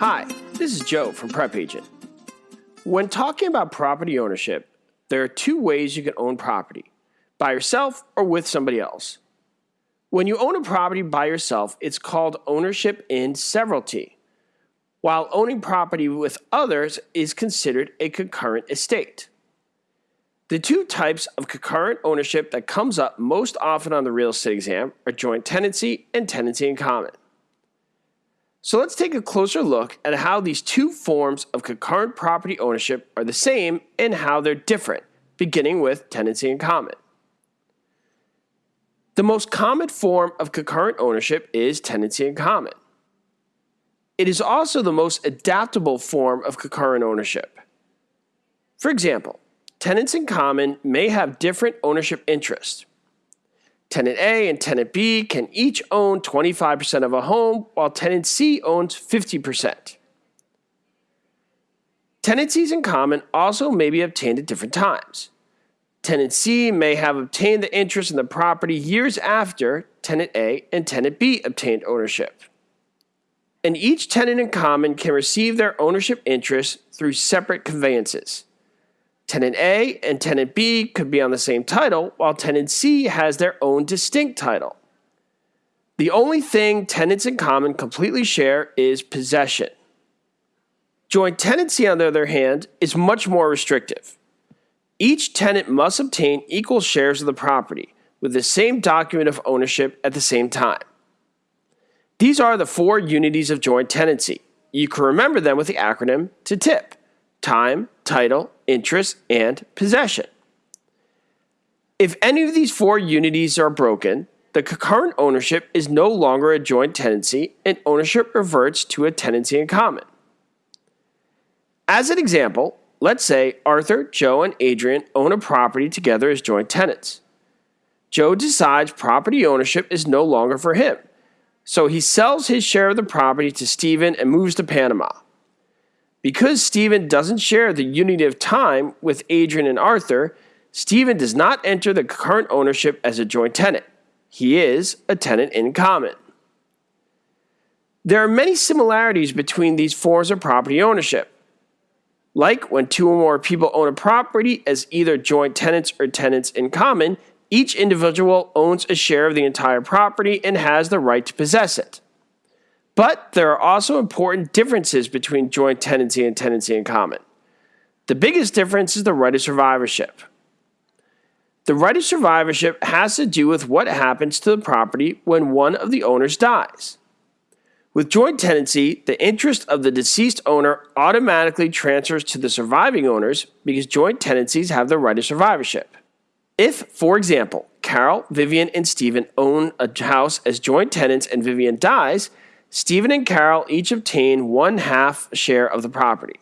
Hi, this is Joe from Prep Agent. When talking about property ownership, there are two ways you can own property by yourself or with somebody else. When you own a property by yourself, it's called ownership in severalty, while owning property with others is considered a concurrent estate. The two types of concurrent ownership that comes up most often on the real estate exam are joint tenancy and tenancy in common. So let's take a closer look at how these two forms of concurrent property ownership are the same and how they're different, beginning with tenancy in common. The most common form of concurrent ownership is tenancy in common. It is also the most adaptable form of concurrent ownership. For example, tenants in common may have different ownership interests. Tenant A and Tenant B can each own 25% of a home, while Tenant C owns 50%. Tenancies in common also may be obtained at different times. Tenant C may have obtained the interest in the property years after Tenant A and Tenant B obtained ownership. And each tenant in common can receive their ownership interest through separate conveyances. Tenant A and Tenant B could be on the same title, while Tenant C has their own distinct title. The only thing tenants in common completely share is possession. Joint tenancy, on the other hand, is much more restrictive. Each tenant must obtain equal shares of the property with the same document of ownership at the same time. These are the four unities of joint tenancy. You can remember them with the acronym TTIP time, title, interest, and possession. If any of these four unities are broken, the concurrent ownership is no longer a joint tenancy and ownership reverts to a tenancy in common. As an example, let's say Arthur, Joe, and Adrian own a property together as joint tenants. Joe decides property ownership is no longer for him, so he sells his share of the property to Stephen and moves to Panama. Because Stephen doesn't share the unity of time with Adrian and Arthur, Stephen does not enter the current ownership as a joint tenant. He is a tenant in common. There are many similarities between these forms of property ownership. Like when two or more people own a property as either joint tenants or tenants in common, each individual owns a share of the entire property and has the right to possess it. But there are also important differences between joint tenancy and tenancy in common. The biggest difference is the right of survivorship. The right of survivorship has to do with what happens to the property when one of the owners dies. With joint tenancy, the interest of the deceased owner automatically transfers to the surviving owners because joint tenancies have the right of survivorship. If, for example, Carol, Vivian, and Stephen own a house as joint tenants and Vivian dies, Stephen and Carol each obtain one half share of the property.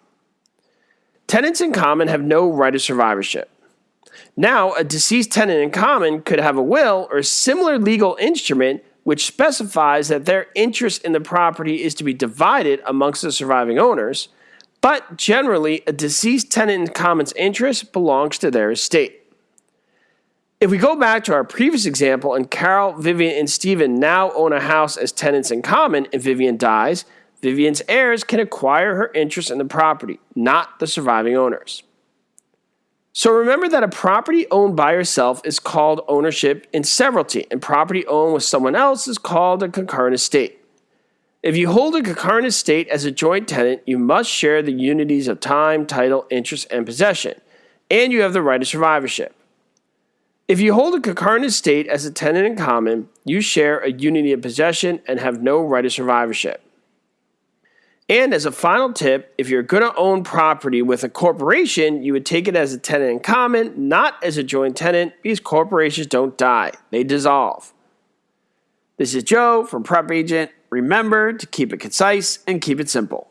Tenants in common have no right of survivorship. Now, a deceased tenant in common could have a will or similar legal instrument which specifies that their interest in the property is to be divided amongst the surviving owners, but generally, a deceased tenant in common's interest belongs to their estate. If we go back to our previous example and Carol, Vivian, and Stephen now own a house as tenants in common and Vivian dies, Vivian's heirs can acquire her interest in the property, not the surviving owners. So remember that a property owned by yourself is called ownership in severalty, and property owned with someone else is called a concurrent estate. If you hold a concurrent estate as a joint tenant, you must share the unities of time, title, interest, and possession, and you have the right of survivorship. If you hold a concurrent estate as a tenant in common, you share a unity of possession and have no right of survivorship. And as a final tip, if you're going to own property with a corporation, you would take it as a tenant in common, not as a joint tenant, because corporations don't die, they dissolve. This is Joe from Prep Agent. Remember to keep it concise and keep it simple.